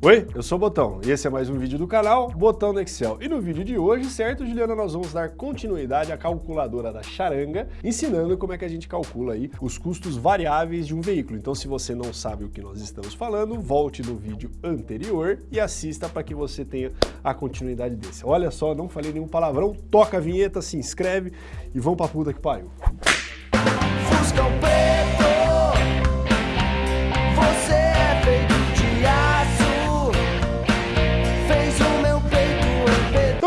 Oi, eu sou o Botão e esse é mais um vídeo do canal Botão do Excel. E no vídeo de hoje, certo, Juliana, nós vamos dar continuidade à calculadora da charanga, ensinando como é que a gente calcula aí os custos variáveis de um veículo. Então, se você não sabe o que nós estamos falando, volte no vídeo anterior e assista para que você tenha a continuidade desse. Olha só, não falei nenhum palavrão, toca a vinheta, se inscreve e vamos pra puta que pariu. Fusca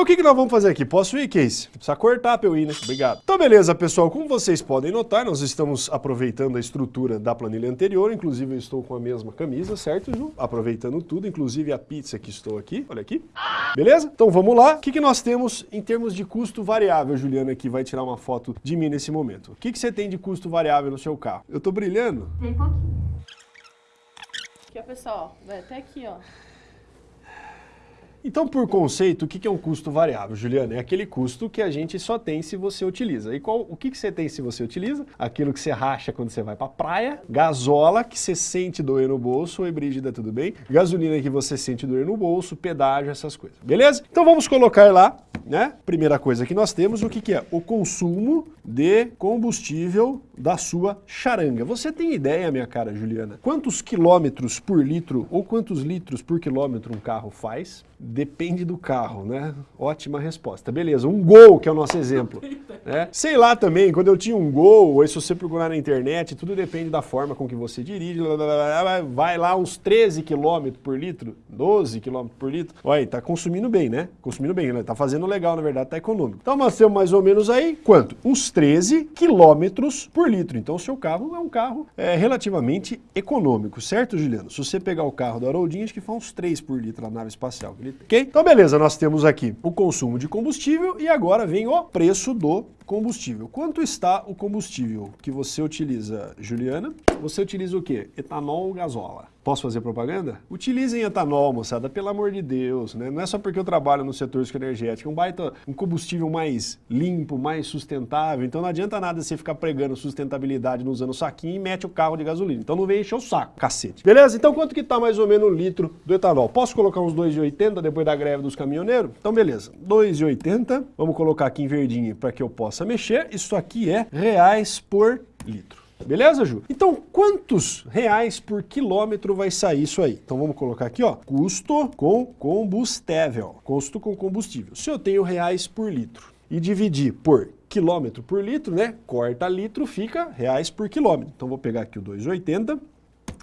Então o que, que nós vamos fazer aqui? Posso ir, Case? Precisa cortar pra eu ir, né? Obrigado. Então beleza, pessoal. Como vocês podem notar, nós estamos aproveitando a estrutura da planilha anterior. Inclusive eu estou com a mesma camisa, certo, Ju? Aproveitando tudo, inclusive a pizza que estou aqui. Olha aqui. Beleza? Então vamos lá. O que, que nós temos em termos de custo variável? Juliana aqui vai tirar uma foto de mim nesse momento. O que, que você tem de custo variável no seu carro? Eu tô brilhando? Tem pouquinho. Aqui, ó, pessoal. Vai até aqui, ó. Então, por conceito, o que é um custo variável, Juliana? É aquele custo que a gente só tem se você utiliza. E qual, o que, você tem se você utiliza? Aquilo que você racha quando você vai pra praia, gasola que você sente doer no bolso, oi Brígida, tudo bem? Gasolina que você sente doer no bolso, pedágio, essas coisas, beleza? Então vamos colocar lá, né? Primeira coisa que nós temos, o que é? O consumo de combustível da sua charanga. Você tem ideia, minha cara Juliana, quantos quilômetros por litro ou quantos litros por quilômetro um carro faz? Depende do carro, né? Ótima resposta. Beleza, um Gol, que é o nosso exemplo. Né? Sei lá também, quando eu tinha um Gol, ou se você procurar na internet, tudo depende da forma com que você dirige, lá, lá, lá, lá, vai lá uns 13 km por litro, 12 km por litro. Olha, tá consumindo bem, né? Consumindo bem, né? Tá fazendo legal, na verdade, tá econômico. Então nós temos mais ou menos aí, quanto? Uns 13 quilômetros por litro. Então o seu carro é um carro é, relativamente econômico, certo, Juliano? Se você pegar o carro do Haroldinho, acho que faz uns 3 por litro a nave espacial que ele tem. Ok? Então beleza, nós temos aqui o consumo de combustível e agora vem o preço do combustível. Quanto está o combustível que você utiliza, Juliana? Você utiliza o quê? Etanol ou gasola? Posso fazer propaganda? Utilizem etanol, moçada, pelo amor de Deus, né? Não é só porque eu trabalho no setor energético, é um baita, um combustível mais limpo, mais sustentável, então não adianta nada você ficar pregando sustentabilidade usando saquinho e mete o carro de gasolina. Então não vem encher o saco, cacete. Beleza? Então quanto que tá mais ou menos o litro do etanol? Posso colocar uns 2,80 depois da greve dos caminhoneiros? Então beleza, 2,80, vamos colocar aqui em verdinho para que eu possa mexer, isso aqui é reais por litro. Beleza, Ju? Então, quantos reais por quilômetro vai sair isso aí? Então, vamos colocar aqui, ó, custo com combustível. Custo com combustível. Se eu tenho reais por litro e dividir por quilômetro por litro, né? Corta litro, fica reais por quilômetro. Então, vou pegar aqui o 2,80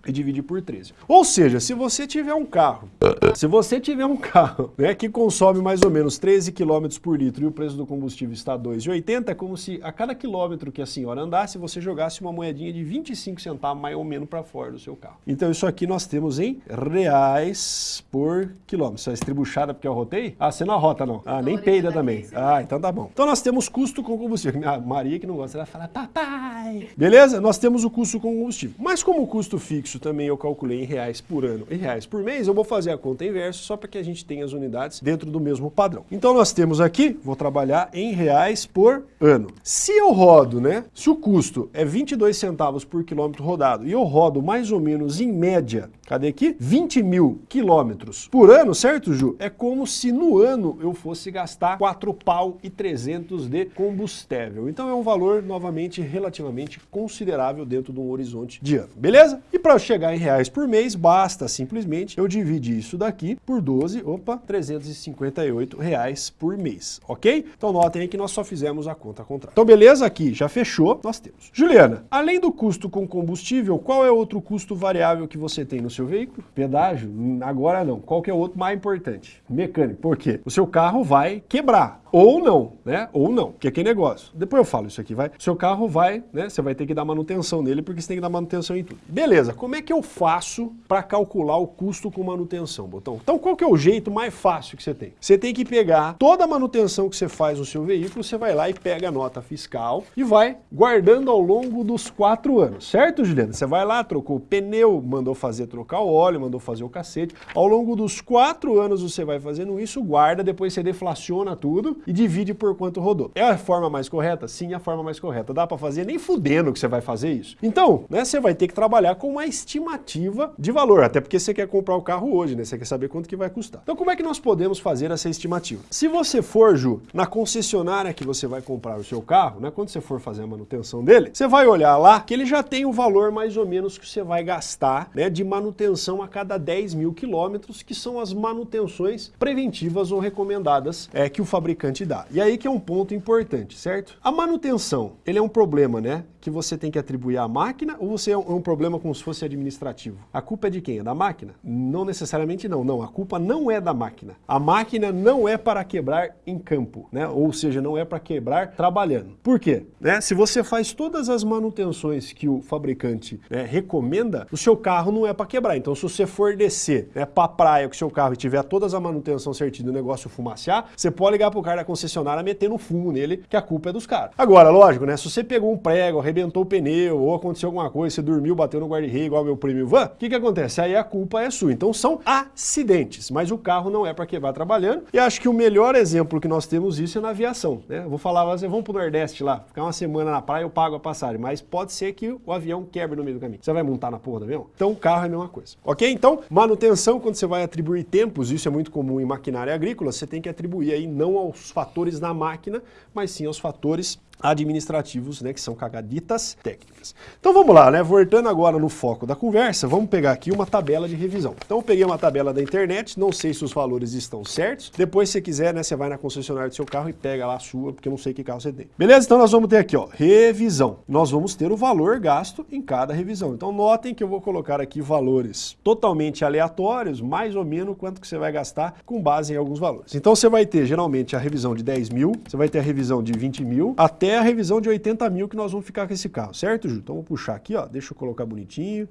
e dividir por 13. Ou seja, se você tiver um carro, se você tiver um carro né, que consome mais ou menos 13 km por litro e o preço do combustível está 2,80, é como se a cada quilômetro que a senhora andasse, você jogasse uma moedinha de 25 centavos mais ou menos para fora do seu carro. Então isso aqui nós temos em reais por quilômetro. É estribuchada porque eu rotei? Ah, você não arrota não. Ah, nem peida também. Ah, então tá bom. Então nós temos custo com combustível. A Maria que não gosta, ela vai falar, papai. Beleza? Nós temos o custo com combustível. Mas como o custo fixo também eu calculei em reais por ano e reais por mês, eu vou fazer a conta inversa só para que a gente tenha as unidades dentro do mesmo padrão. Então nós temos aqui, vou trabalhar em reais por ano. Se eu rodo, né, se o custo é 22 centavos por quilômetro rodado e eu rodo mais ou menos em média, cadê aqui? 20 mil quilômetros por ano, certo, Ju? É como se no ano eu fosse gastar 4 pau e 300 de combustível. Então é um valor, novamente, relativamente considerável dentro de um horizonte de ano, beleza? E para chegar em reais por mês, basta simplesmente eu dividir isso daqui por 12, opa, 358 reais por mês, ok? Então notem aí que nós só fizemos a conta contrária. Então beleza, aqui já fechou, nós temos. Juliana, além do custo com combustível, qual é outro custo variável que você tem no seu veículo? Pedágio? Hum, Agora não. Qual que é o outro mais importante? Mecânico. Por quê? O seu carro vai quebrar. Ou não, né? Ou não, que é que negócio. Depois eu falo isso aqui, vai. Seu carro vai, né? Você vai ter que dar manutenção nele, porque você tem que dar manutenção em tudo. Beleza, como é que eu faço para calcular o custo com manutenção, Botão? Então qual que é o jeito mais fácil que você tem? Você tem que pegar toda a manutenção que você faz no seu veículo, você vai lá e pega a nota fiscal e vai guardando ao longo dos quatro anos, certo, Juliana? Você vai lá, trocou o pneu, mandou fazer trocar o óleo, mandou fazer o cacete. Ao longo dos quatro anos você vai fazendo isso, guarda, depois você deflaciona tudo e divide por quanto rodou. É a forma mais correta? Sim, é a forma mais correta. Dá para fazer nem fudendo que você vai fazer isso. Então, né, você vai ter que trabalhar com uma estimativa de valor, até porque você quer comprar o carro hoje, né? Você quer saber quanto que vai custar. Então, como é que nós podemos fazer essa estimativa? Se você for, Ju, na concessionária que você vai comprar o seu carro, né, quando você for fazer a manutenção dele, você vai olhar lá que ele já tem o valor mais ou menos que você vai gastar né, de manutenção a cada 10 mil quilômetros, que são as manutenções preventivas ou recomendadas é, que o fabricante dá. E aí que é um ponto importante, certo? A manutenção, ele é um problema, né? Que você tem que atribuir à máquina ou você é um, é um, problema como se fosse administrativo? A culpa é de quem? É da máquina? Não necessariamente não, não. A culpa não é da máquina. A máquina não é para quebrar em campo, né? Ou seja, não é para quebrar trabalhando. Por quê? Né? Se você faz todas as manutenções que o fabricante né, recomenda, o seu carro não é para quebrar. Então, se você for descer né, para a praia com o seu carro e tiver todas a manutenção certinha do negócio fumaciar, você pode ligar para o cara da concessionária meter no fumo nele, que a culpa é dos caras. Agora, lógico, né? Se você pegou um prego, o pneu, ou aconteceu alguma coisa, você dormiu, bateu no guarda-rei igual meu prêmio van, o que que acontece? Aí a culpa é sua. Então são acidentes, mas o carro não é para quebrar trabalhando. E acho que o melhor exemplo que nós temos isso é na aviação, né? vou falar, você vamos pro Nordeste lá, ficar uma semana na praia, eu pago a passagem, mas pode ser que o avião quebre no meio do caminho. Você vai montar na porra do avião? Então o carro é a mesma coisa. Ok? Então, manutenção, quando você vai atribuir tempos, isso é muito comum em maquinária agrícola, você tem que atribuir aí não aos fatores da máquina, mas sim aos fatores administrativos, né, que são cagaditas técnicas. Então vamos lá, né, voltando agora no foco da conversa, vamos pegar aqui uma tabela de revisão. Então eu peguei uma tabela da internet, não sei se os valores estão certos, depois se quiser, né, você vai na concessionária do seu carro e pega lá a sua, porque eu não sei que carro você tem. Beleza? Então nós vamos ter aqui, ó, revisão. Nós vamos ter o valor gasto em cada revisão. Então notem que eu vou colocar aqui valores totalmente aleatórios, mais ou menos quanto que você vai gastar com base em alguns valores. Então você vai ter geralmente a revisão de 10 mil, você vai ter a revisão de 20 mil, até até a revisão de 80 mil que nós vamos ficar com esse carro, certo, Ju? Então vou puxar aqui, ó, deixa eu colocar bonitinho.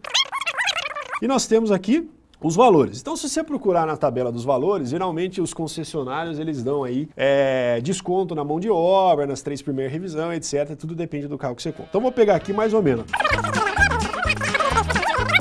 E nós temos aqui os valores. Então, se você procurar na tabela dos valores, geralmente os concessionários eles dão aí é, desconto na mão de obra, nas três primeiras revisões, etc. Tudo depende do carro que você compra. Então, vou pegar aqui mais ou menos.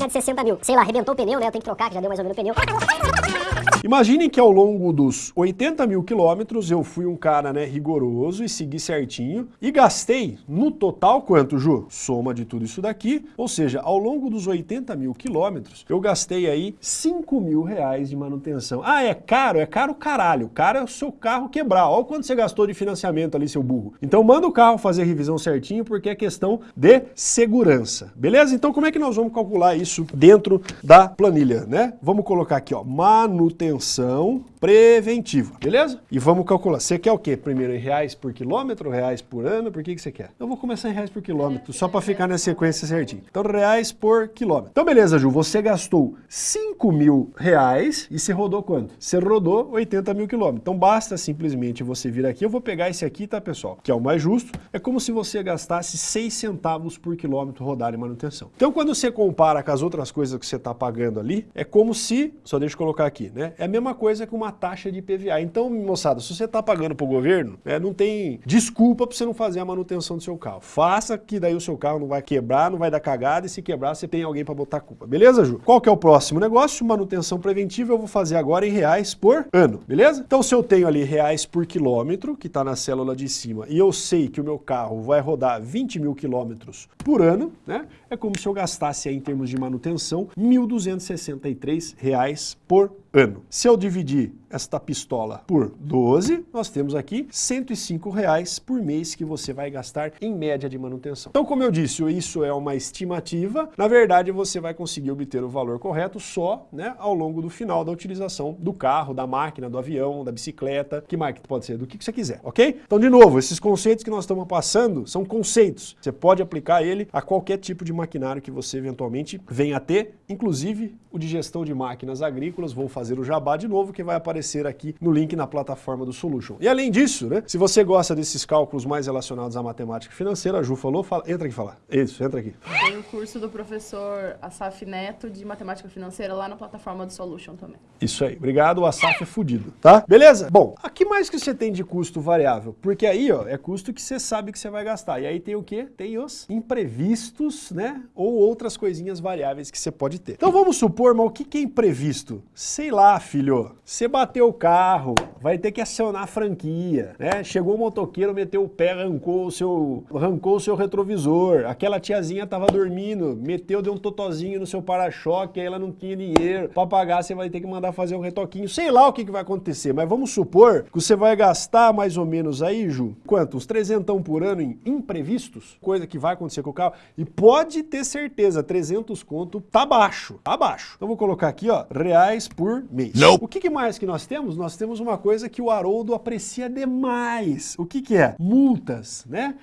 de 60 mil. Sei lá, arrebentou o pneu, né? Eu tenho que trocar, que já deu mais ou menos o pneu. Imaginem que ao longo dos 80 mil quilômetros eu fui um cara né, rigoroso e segui certinho e gastei no total quanto, Ju? Soma de tudo isso daqui, ou seja, ao longo dos 80 mil quilômetros eu gastei aí 5 mil reais de manutenção. Ah, é caro? É caro caralho. Caro é o seu carro quebrar. Olha quanto você gastou de financiamento ali, seu burro. Então manda o carro fazer revisão certinho porque é questão de segurança. Beleza? Então como é que nós vamos calcular isso dentro da planilha, né? Vamos colocar aqui, ó, manutenção manutenção preventiva, beleza? E vamos calcular. Você quer o quê? Primeiro em reais por quilômetro, reais por ano? Por que, que você quer? Eu vou começar em reais por quilômetro, só para ficar na sequência certinho. Então, reais por quilômetro. Então, beleza, Ju, você gastou 5 mil reais e você rodou quanto? Você rodou 80 mil quilômetros. Então, basta simplesmente você vir aqui. Eu vou pegar esse aqui, tá, pessoal? Que é o mais justo. É como se você gastasse 6 centavos por quilômetro rodar em manutenção. Então, quando você compara com as outras coisas que você está pagando ali, é como se, só deixa eu colocar aqui, né? É a mesma coisa que uma taxa de IPVA. Então, moçada, se você está pagando para o governo, né, não tem desculpa para você não fazer a manutenção do seu carro. Faça que daí o seu carro não vai quebrar, não vai dar cagada e se quebrar você tem alguém para botar culpa. Beleza, Ju? Qual que é o próximo negócio? Manutenção preventiva eu vou fazer agora em reais por ano, beleza? Então, se eu tenho ali reais por quilômetro, que está na célula de cima, e eu sei que o meu carro vai rodar 20 mil quilômetros por ano, né? É como se eu gastasse aí, em termos de manutenção, R$ 1.263 por ano. Se eu dividir esta pistola por 12, nós temos aqui 105 reais por mês que você vai gastar em média de manutenção. Então, como eu disse, isso é uma estimativa. Na verdade, você vai conseguir obter o valor correto só né, ao longo do final da utilização do carro, da máquina, do avião, da bicicleta, que marca pode ser, do que você quiser, ok? Então, de novo, esses conceitos que nós estamos passando são conceitos. Você pode aplicar ele a qualquer tipo de maquinário que você eventualmente venha a ter, inclusive o de gestão de máquinas agrícolas. Vou fazer o jabá de novo, que vai aparecer aqui no link na plataforma do Solution. E além disso, né, se você gosta desses cálculos mais relacionados à matemática financeira, a Ju falou, fala, entra aqui falar. Isso, entra aqui. Tem o curso do professor Asaf Neto de matemática financeira lá na plataforma do Solution também. Isso aí. Obrigado, o Asaf é fudido, tá? Beleza? Bom, aqui mais que você tem de custo variável? Porque aí, ó, é custo que você sabe que você vai gastar. E aí tem o quê? Tem os imprevistos, né? Ou outras coisinhas variáveis que você pode ter. Então vamos supor, mas o que é imprevisto? Sei lá lá, filho. Você bateu o carro, vai ter que acionar a franquia, né? Chegou o motoqueiro, meteu o pé, arrancou o seu, arrancou o seu retrovisor. Aquela tiazinha tava dormindo, meteu, deu um totozinho no seu para-choque, aí ela não tinha dinheiro para pagar, você vai ter que mandar fazer um retoquinho. Sei lá o que, que vai acontecer, mas vamos supor que você vai gastar mais ou menos aí, Ju, quanto? Uns trezentão por ano em imprevistos? Coisa que vai acontecer com o carro. E pode ter certeza, 300 conto tá baixo, tá baixo. Então vou colocar aqui, ó, reais por mês. O que, que mais que nós temos? Nós temos uma coisa que o Haroldo aprecia demais. O que que é? Multas, né?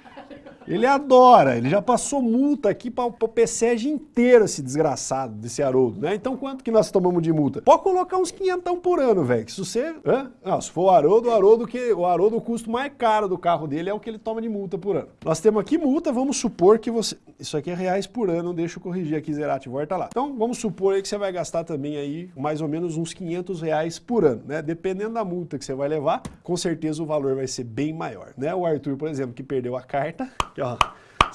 Ele adora, ele já passou multa aqui para o PSEG inteiro, esse desgraçado desse Haroldo, né? Então quanto que nós tomamos de multa? Pode colocar uns quinhentão por ano, velho, que se você... Hã? Não, se for o Haroldo, o Haroldo, que, o Haroldo, o custo mais caro do carro dele é o que ele toma de multa por ano. Nós temos aqui multa, vamos supor que você... Isso aqui é reais por ano, deixa eu corrigir aqui, Zerati, volta lá. Então vamos supor aí que você vai gastar também aí mais ou menos uns 500 reais por ano, né? Dependendo da multa que você vai levar, com certeza o valor vai ser bem maior, né? O Arthur, por exemplo, que perdeu a carta, que ó,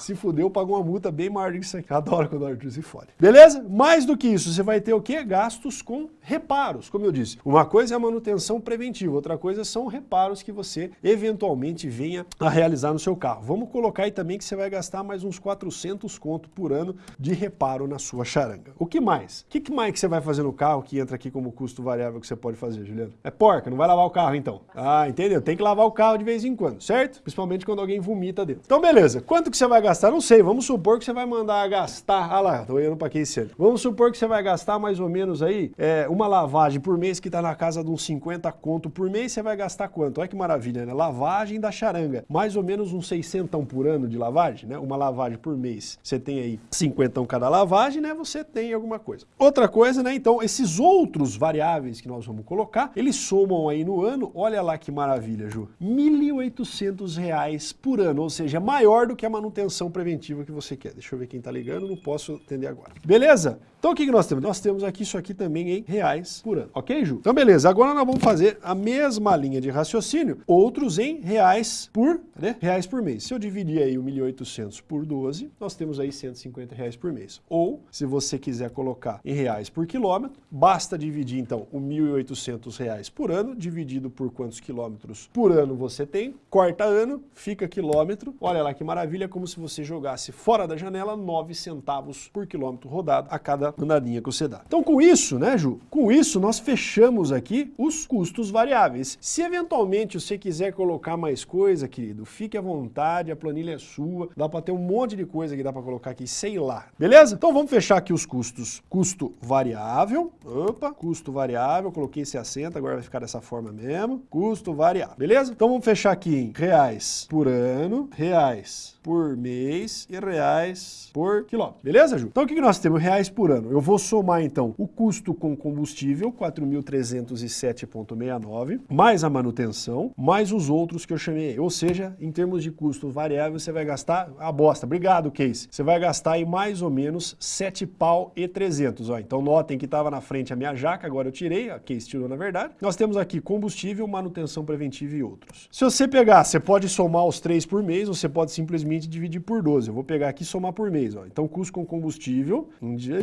se fudeu, pagou uma multa bem maior do que isso aqui. Adoro quando o Arthur se fode. Beleza? Mais do que isso, você vai ter o quê? Gastos com reparos, como eu disse. Uma coisa é a manutenção preventiva, outra coisa são reparos que você eventualmente venha a realizar no seu carro. Vamos colocar aí também que você vai gastar mais uns 400 conto por ano de reparo na sua charanga. O que mais? O que, mais que você vai fazer no carro que entra aqui como custo variável que você pode fazer, Juliano? É porca, não vai lavar o carro então. Ah, entendeu? Tem que lavar o carro de vez em quando, certo? Principalmente quando alguém vomita dentro. Então beleza, quanto que você vai gastar? Não sei, vamos supor que você vai mandar gastar, ah lá, tô olhando para esse ano. Vamos supor que você vai gastar mais ou menos aí é, uma lavagem por mês que tá na casa de uns 50 conto por mês, você vai gastar quanto? Olha que maravilha, né? Lavagem da charanga, mais ou menos uns 600 por ano de lavagem, né? Uma lavagem por mês, você tem aí 50 cada lavagem, né? Você tem alguma coisa. Outra coisa, né? Então, esses outros variáveis que nós vamos colocar, eles somam aí no ano, olha lá que maravilha, Ju, R$ 1.800 por ano, ou seja, maior do que a manutenção preventiva que você quer. Deixa eu ver quem tá ligando, não posso atender agora. Beleza? Então o que, que nós temos? Nós temos aqui isso aqui também em reais por ano. Ok, Ju? Então beleza, agora nós vamos fazer a mesma linha de raciocínio, outros em reais por, né? Reais por mês. Se eu dividir aí o 1.800 por 12, nós temos aí 150 reais por mês. Ou, se você quiser colocar em reais por quilômetro, basta dividir então o 1.800 reais por ano, dividido por quantos quilômetros por ano você tem, corta ano, fica quilômetro. Olha lá que maravilha, como se você jogasse fora da janela 9 centavos por quilômetro rodado a cada andadinha que você dá. Então com isso, né, Ju? Com isso nós fechamos aqui os custos variáveis. Se eventualmente você quiser colocar mais coisa, querido, fique à vontade, a planilha é sua, dá para ter um monte de coisa que dá para colocar aqui, sei lá. Beleza? Então vamos fechar aqui os custos. Custo variável, opa, custo variável, coloquei esse acento, agora vai ficar dessa forma mesmo. Custo variável, beleza? Então vamos fechar aqui em reais por ano, reais por mês e reais por quilômetro. Beleza, Ju? Então o que, nós temos? Reais por ano. Eu vou somar então o custo com combustível, 4.307,69, mais a manutenção, mais os outros que eu chamei. Ou seja, em termos de custo variável, você vai gastar a bosta. Obrigado, Case. Você vai gastar aí mais ou menos 7 pau e 300. Ó, então notem que estava na frente a minha jaca, agora eu tirei, a Case tirou na verdade. Nós temos aqui combustível, manutenção preventiva e outros. Se você pegar, você pode somar os três por mês, ou você pode simplesmente dividir por 12. Eu vou pegar aqui e somar por mês. Ó. Então custo com combustível, um dia,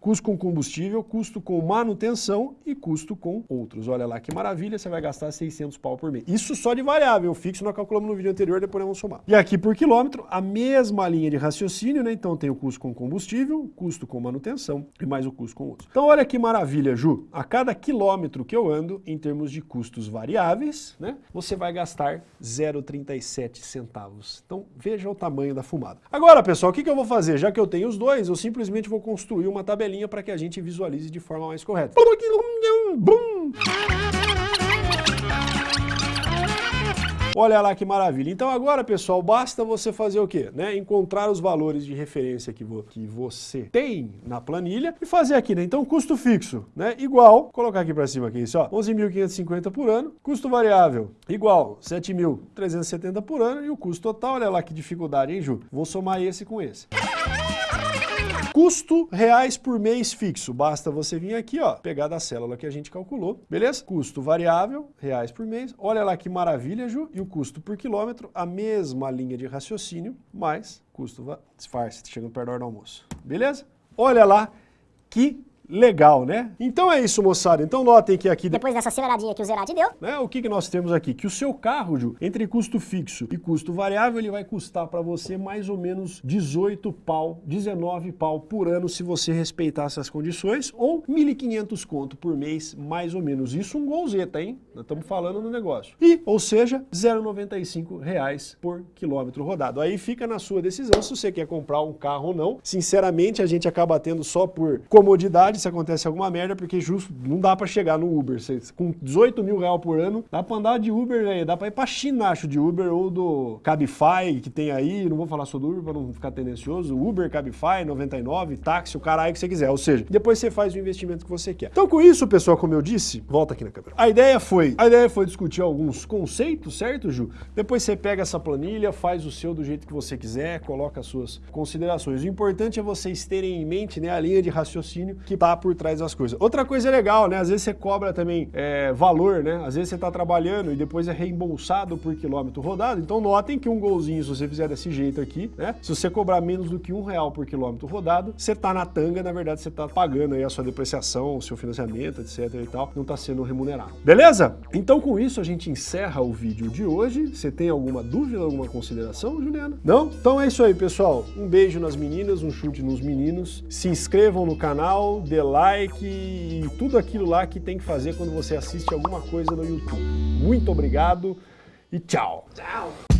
custo com combustível, custo com manutenção e custo com outros. Olha lá que maravilha, você vai gastar 600 pau por mês. Isso só de variável, fixo nós calculamos no vídeo anterior, depois vamos somar. E aqui por quilômetro, a mesma linha de raciocínio, né? Então tem o custo com combustível, custo com manutenção e mais o custo com outros. Então olha que maravilha, Ju. A cada quilômetro que eu ando, em termos de custos variáveis, né? Você vai gastar 0,37 centavos. Então veja o tamanho da fumada. Agora, pessoal, o que, eu vou fazer? Já que eu tenho os dois, eu simplesmente vou construir uma tabelinha para que a gente visualize de forma mais correta. Olha lá que maravilha. Então agora, pessoal, basta você fazer o quê? Né? Encontrar os valores de referência que, vo que você tem na planilha e fazer aqui, né? Então, custo fixo, né? Igual, colocar aqui para cima aqui, isso, ó, 11.550 por ano. Custo variável, igual, 7.370 por ano. E o custo total, olha lá que dificuldade, hein, Ju? Vou somar esse com esse. Custo reais por mês fixo. Basta você vir aqui, ó, pegar da célula que a gente calculou, beleza? Custo variável, reais por mês. Olha lá que maravilha, Ju. E o custo por quilômetro, a mesma linha de raciocínio, mais custo... Disfarce, chegando perto da hora do almoço. Beleza? Olha lá que legal, né? Então é isso, moçada. Então notem que aqui... Depois dessa aceleradinha que o Zerati deu, né, o que, que nós temos aqui? Que o seu carro, Ju, entre custo fixo e custo variável, ele vai custar para você mais ou menos 18 pau, 19 pau por ano se você respeitar essas condições, ou 1.500 conto por mês, mais ou menos. Isso um golzeta, hein? Nós estamos falando no negócio. E, ou seja, 0,95 reais por quilômetro rodado. Aí fica na sua decisão se você quer comprar um carro ou não. Sinceramente, a gente acaba tendo só por comodidade se acontece alguma merda, porque justo não dá para chegar no Uber. Você, com 18 mil reais por ano, dá para andar de Uber, velho. Dá para ir para China, acho, de Uber ou do Cabify, que tem aí. Não vou falar só do Uber para não ficar tendencioso. Uber, Cabify, 99, táxi, o caralho que você quiser. Ou seja, depois você faz o investimento que você quer. Então, com isso, pessoal, como eu disse, volta aqui na câmera. A ideia foi, a ideia foi discutir alguns conceitos, certo, Ju? Depois você pega essa planilha, faz o seu do jeito que você quiser, coloca as suas considerações. O importante é vocês terem em mente né, a linha de raciocínio que por trás das coisas. Outra coisa legal, né? Às vezes você cobra também é, valor, né? Às vezes você tá trabalhando e depois é reembolsado por quilômetro rodado. Então notem que um golzinho, se você fizer desse jeito aqui, né? Se você cobrar menos do que um real por quilômetro rodado, você tá na tanga, na verdade você tá pagando aí a sua depreciação, o seu financiamento, etc e tal, não tá sendo remunerado. Beleza? Então com isso a gente encerra o vídeo de hoje. Você tem alguma dúvida, alguma consideração, Juliana? Não? Então é isso aí, pessoal. Um beijo nas meninas, um chute nos meninos. Se inscrevam no canal, dê like e tudo aquilo lá que tem que fazer quando você assiste alguma coisa no YouTube. Muito obrigado e tchau! Tchau!